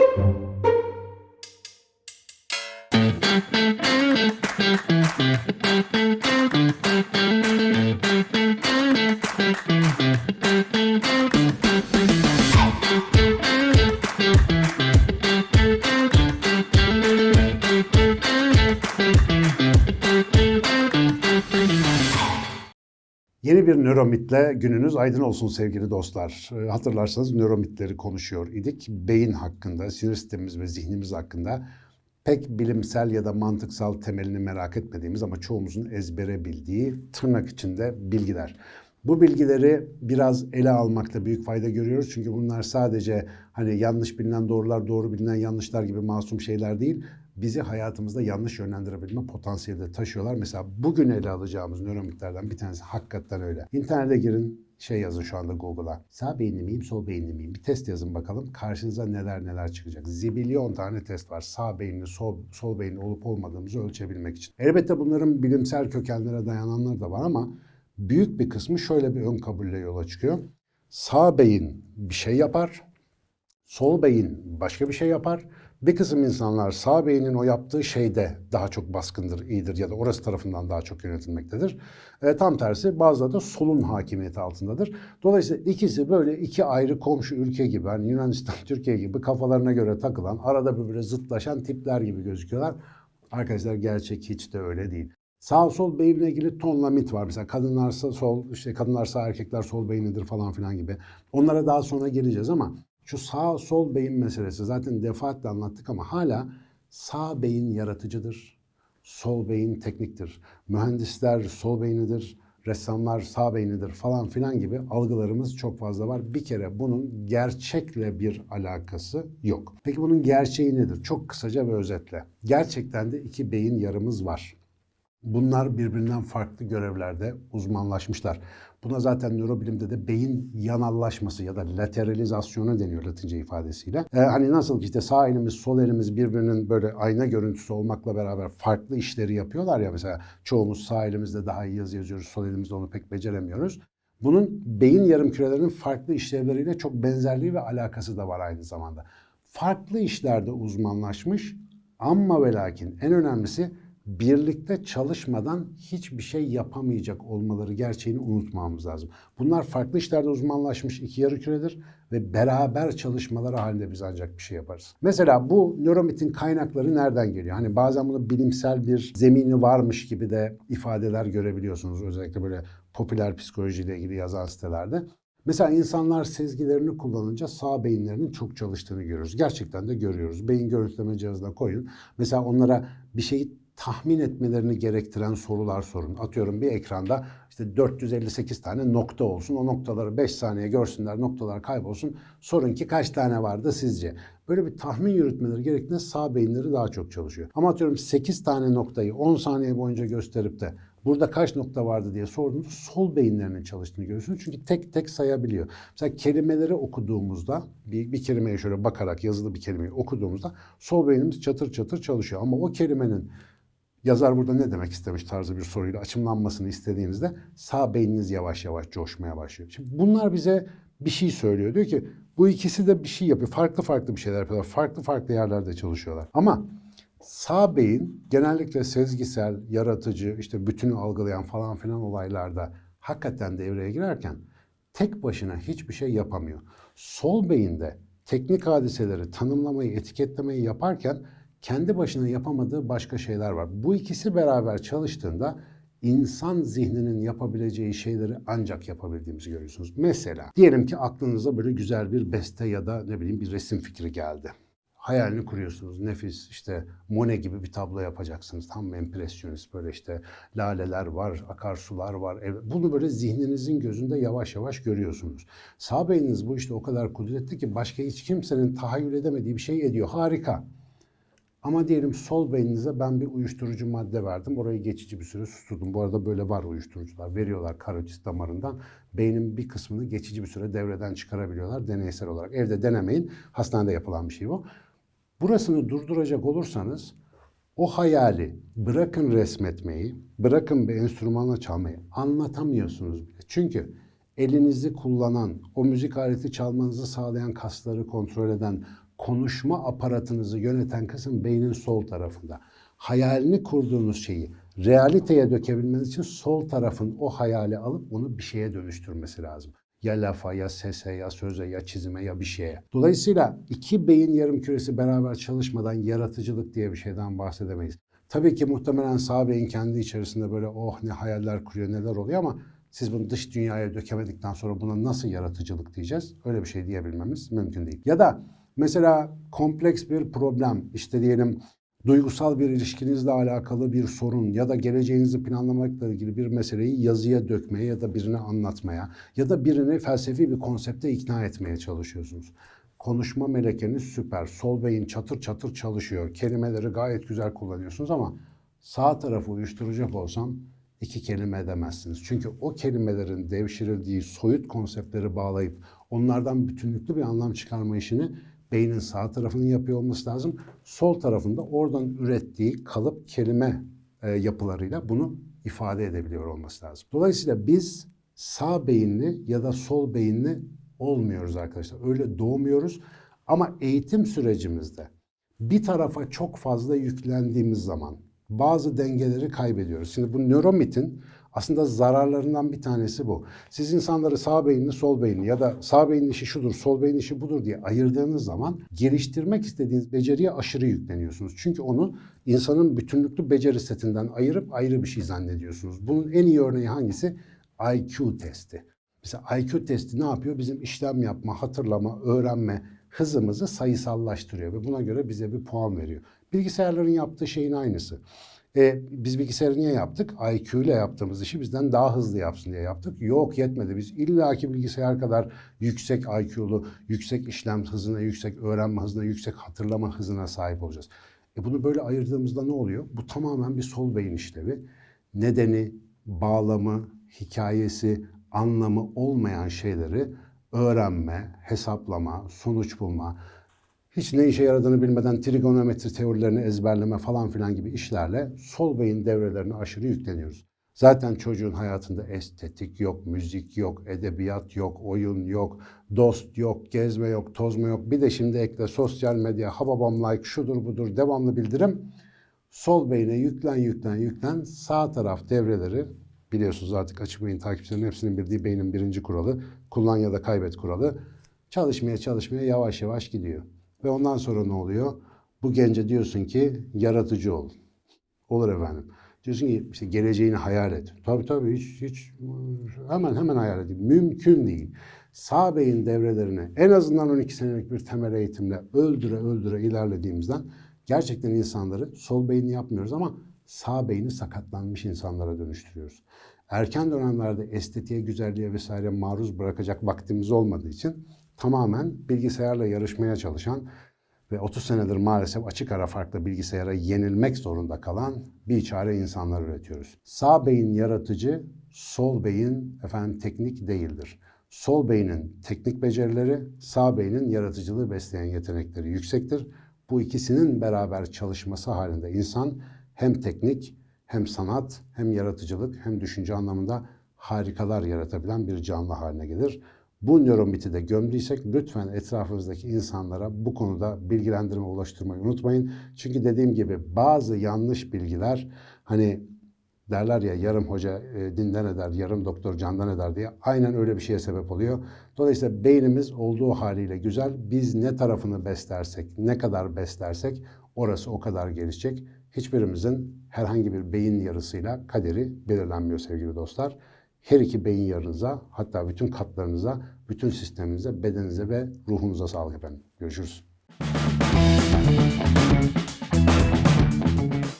Yeni bir nöromitle gününüz aydın olsun sevgili dostlar. Ee, Hatırlarsanız nöromitleri konuşuyor idik. Beyin hakkında, sinir sistemimiz ve zihnimiz hakkında pek bilimsel ya da mantıksal temelini merak etmediğimiz ama çoğumuzun ezbere bildiği tırnak içinde bilgiler. Bu bilgileri biraz ele almakta büyük fayda görüyoruz. Çünkü bunlar sadece hani yanlış bilinen doğrular, doğru bilinen yanlışlar gibi masum şeyler değil. Bizi hayatımızda yanlış yönlendirebilme potansiyeli de taşıyorlar. Mesela bugün ele alacağımız nöromitlerden bir tanesi hakikaten öyle. İnternete girin, şey yazın şu anda Google'a. Sağ beyinli miyim, sol beyinli miyim? Bir test yazın bakalım. Karşınıza neler neler çıkacak. Zibilyon tane test var. Sağ beyinli, sol, sol beyinli olup olmadığımızı ölçebilmek için. Elbette bunların bilimsel kökenlere dayananları da var ama büyük bir kısmı şöyle bir ön kabulle yola çıkıyor. Sağ beyin bir şey yapar, sol beyin başka bir şey yapar. Bir kısım insanlar sağ beynin o yaptığı şeyde daha çok baskındır, iyidir ya da orası tarafından daha çok yönetilmektedir. E, tam tersi bazıları da solun hakimiyeti altındadır. Dolayısıyla ikisi böyle iki ayrı komşu ülke gibi, hani Yunanistan, Türkiye gibi kafalarına göre takılan, arada birbirine zıtlaşan tipler gibi gözüküyorlar. Arkadaşlar gerçek hiç de öyle değil. Sağ sol beyinle ilgili tonla mit var. Mesela kadınlarsa sol, işte kadınlarsa erkekler sol beynidir falan filan gibi. Onlara daha sonra geleceğiz ama şu sağ sol beyin meselesi zaten defaatle anlattık ama hala sağ beyin yaratıcıdır. Sol beyin tekniktir. Mühendisler sol beynidir. Ressamlar sağ beynidir falan filan gibi algılarımız çok fazla var. Bir kere bunun gerçekle bir alakası yok. Peki bunun gerçeği nedir? Çok kısaca ve özetle. Gerçekten de iki beyin yarımız var. Bunlar birbirinden farklı görevlerde uzmanlaşmışlar. Buna zaten nörobilimde de beyin yanallaşması ya da lateralizasyonu deniyor latince ifadesiyle. Ee, hani nasıl ki işte sağ elimiz sol elimiz birbirinin böyle ayna görüntüsü olmakla beraber farklı işleri yapıyorlar ya mesela çoğumuz sağ elimizde daha iyi yazı yazıyoruz sol elimizde onu pek beceremiyoruz. Bunun beyin yarımkürelerinin farklı işlevleriyle çok benzerliği ve alakası da var aynı zamanda. Farklı işlerde uzmanlaşmış ama ve lakin en önemlisi birlikte çalışmadan hiçbir şey yapamayacak olmaları gerçeğini unutmamamız lazım. Bunlar farklı işlerde uzmanlaşmış iki yarı küredir ve beraber çalışmaları halinde biz ancak bir şey yaparız. Mesela bu nöromitin kaynakları nereden geliyor? Hani bazen bunu bilimsel bir zemini varmış gibi de ifadeler görebiliyorsunuz özellikle böyle popüler psikolojiyle ilgili yazan sitelerde. Mesela insanlar sezgilerini kullanınca sağ beyinlerinin çok çalıştığını görüyoruz. Gerçekten de görüyoruz. Beyin görüntüleme cihazına koyun. Mesela onlara bir şeyi tahmin etmelerini gerektiren sorular sorun. Atıyorum bir ekranda işte 458 tane nokta olsun. O noktaları 5 saniye görsünler, noktalar kaybolsun. Sorun ki kaç tane vardı sizce? Böyle bir tahmin yürütmeleri gerektiğinde sağ beyinleri daha çok çalışıyor. Ama atıyorum 8 tane noktayı 10 saniye boyunca gösterip de burada kaç nokta vardı diye sorduğunuzda sol beyinlerinin çalıştığını görüyorsunuz. Çünkü tek tek sayabiliyor. Mesela kelimeleri okuduğumuzda bir, bir kelimeye şöyle bakarak yazılı bir kelimeyi okuduğumuzda sol beynimiz çatır çatır çalışıyor. Ama o kelimenin yazar burada ne demek istemiş tarzı bir soruyla açımlanmasını istediğinizde sağ beyniniz yavaş yavaş coşmaya başlıyor. Şimdi bunlar bize bir şey söylüyor. Diyor ki bu ikisi de bir şey yapıyor. Farklı farklı bir şeyler yapıyorlar. Farklı farklı yerlerde çalışıyorlar. Ama sağ beyin genellikle sezgisel, yaratıcı, işte bütünü algılayan falan filan olaylarda hakikaten devreye girerken tek başına hiçbir şey yapamıyor. Sol beyinde teknik hadiseleri tanımlamayı, etiketlemeyi yaparken kendi başına yapamadığı başka şeyler var. Bu ikisi beraber çalıştığında insan zihninin yapabileceği şeyleri ancak yapabildiğimizi görüyorsunuz. Mesela diyelim ki aklınıza böyle güzel bir beste ya da ne bileyim bir resim fikri geldi. Hayalini kuruyorsunuz. Nefis işte Monet gibi bir tablo yapacaksınız. Tam empresyonist böyle işte laleler var, akarsular var. Bunu böyle zihninizin gözünde yavaş yavaş görüyorsunuz. Sağ beyniniz bu işte o kadar kudretli ki başka hiç kimsenin tahayyül edemediği bir şey ediyor. Harika. Ama diyelim sol beyninize ben bir uyuşturucu madde verdim. Orayı geçici bir süre susturdum. Bu arada böyle var uyuşturucular. Veriyorlar karotis damarından. Beynin bir kısmını geçici bir süre devreden çıkarabiliyorlar deneysel olarak. Evde denemeyin. Hastanede yapılan bir şey bu. Burasını durduracak olursanız o hayali bırakın resmetmeyi, bırakın bir enstrümanla çalmayı anlatamıyorsunuz bile. Çünkü elinizi kullanan, o müzik aleti çalmanızı sağlayan kasları kontrol eden, konuşma aparatınızı yöneten kısım beynin sol tarafında. Hayalini kurduğunuz şeyi realiteye dökebilmeniz için sol tarafın o hayali alıp onu bir şeye dönüştürmesi lazım. Ya lafa, ya sese, ya söze, ya çizime, ya bir şeye. Dolayısıyla iki beyin yarım küresi beraber çalışmadan yaratıcılık diye bir şeyden bahsedemeyiz. Tabii ki muhtemelen sağ beyin kendi içerisinde böyle oh ne hayaller kuruyor, neler oluyor ama siz bunu dış dünyaya dökemedikten sonra buna nasıl yaratıcılık diyeceğiz? Öyle bir şey diyebilmemiz mümkün değil. Ya da mesela kompleks bir problem, işte diyelim duygusal bir ilişkinizle alakalı bir sorun ya da geleceğinizi planlamakla ilgili bir meseleyi yazıya dökmeye ya da birine anlatmaya ya da birini felsefi bir konsepte ikna etmeye çalışıyorsunuz. Konuşma melekeniz süper. Sol beyin çatır çatır çalışıyor. Kelimeleri gayet güzel kullanıyorsunuz ama sağ tarafı uyuşturacak olsam iki kelime edemezsiniz. Çünkü o kelimelerin devşirildiği soyut konseptleri bağlayıp onlardan bütünlüklü bir anlam çıkarma işini beynin sağ tarafının yapıyor olması lazım. Sol tarafında oradan ürettiği kalıp kelime e, yapılarıyla bunu ifade edebiliyor olması lazım. Dolayısıyla biz sağ beyinli ya da sol beyinli olmuyoruz arkadaşlar. Öyle doğmuyoruz ama eğitim sürecimizde bir tarafa çok fazla yüklendiğimiz zaman bazı dengeleri kaybediyoruz. Şimdi bu nöromitin aslında zararlarından bir tanesi bu. Siz insanları sağ beyinli, sol beyinli ya da sağ beyinli işi şudur, sol beyinli işi budur diye ayırdığınız zaman geliştirmek istediğiniz beceriye aşırı yükleniyorsunuz. Çünkü onu insanın bütünlüklü beceri setinden ayırıp ayrı bir şey zannediyorsunuz. Bunun en iyi örneği hangisi? IQ testi. Mesela IQ testi ne yapıyor? Bizim işlem yapma, hatırlama, öğrenme hızımızı sayısallaştırıyor ve buna göre bize bir puan veriyor. Bilgisayarların yaptığı şeyin aynısı. E, biz bilgisayarı niye yaptık? IQ ile yaptığımız işi bizden daha hızlı yapsın diye yaptık. Yok yetmedi. Biz illaki bilgisayar kadar yüksek IQ'lu, yüksek işlem hızına, yüksek öğrenme hızına, yüksek hatırlama hızına sahip olacağız. E bunu böyle ayırdığımızda ne oluyor? Bu tamamen bir sol beyin işlevi. Nedeni, bağlamı, hikayesi, anlamı olmayan şeyleri öğrenme, hesaplama, sonuç bulma, hiç ne işe yaradığını bilmeden trigonometri teorilerini ezberleme falan filan gibi işlerle sol beyin devrelerine aşırı yükleniyoruz. Zaten çocuğun hayatında estetik yok, müzik yok, edebiyat yok, oyun yok, dost yok, gezme yok, tozma yok. Bir de şimdi ekle sosyal medya, hababam like, şudur budur, devamlı bildirim. Sol beyne yüklen, yüklen, yüklen. Sağ taraf devreleri biliyorsunuz artık açık beyin takipçilerinin hepsinin bildiği beynin birinci kuralı, kullan ya da kaybet kuralı. Çalışmaya çalışmaya yavaş yavaş gidiyor. Ve ondan sonra ne oluyor? Bu gence diyorsun ki yaratıcı ol. Olur efendim. Diyorsun ki işte geleceğini hayal et. Tabii tabii hiç, hiç hemen hemen hayal edeyim. Mümkün değil. Sağ beyin devrelerini en azından 12 senelik bir temel eğitimle öldüre öldüre ilerlediğimizden gerçekten insanları sol beyni yapmıyoruz ama sağ beyni sakatlanmış insanlara dönüştürüyoruz. Erken dönemlerde estetiğe, güzelliğe vesaire maruz bırakacak vaktimiz olmadığı için tamamen bilgisayarla yarışmaya çalışan ve 30 senedir maalesef açık ara farklı bilgisayara yenilmek zorunda kalan bir çare insanlar üretiyoruz. Sağ beyin yaratıcı, sol beyin efendim teknik değildir. Sol beynin teknik becerileri, sağ beynin yaratıcılığı besleyen yetenekleri yüksektir. Bu ikisinin beraber çalışması halinde insan hem teknik, hem sanat, hem yaratıcılık, hem düşünce anlamında harikalar yaratabilen bir canlı haline gelir. Bu nöromiti de gömdüysek lütfen etrafınızdaki insanlara bu konuda bilgilendirme ulaştırmayı unutmayın. Çünkü dediğim gibi bazı yanlış bilgiler hani derler ya yarım hoca e, dinden eder, yarım doktor candan eder diye aynen öyle bir şeye sebep oluyor. Dolayısıyla beynimiz olduğu haliyle güzel. Biz ne tarafını beslersek, ne kadar beslersek orası o kadar gelişecek. Hiçbirimizin herhangi bir beyin yarısıyla kaderi belirlenmiyor sevgili dostlar her iki beyin yarınıza hatta bütün katlarınıza, bütün sisteminize, bedeninize ve ruhunuza sağlık efendim. Görüşürüz.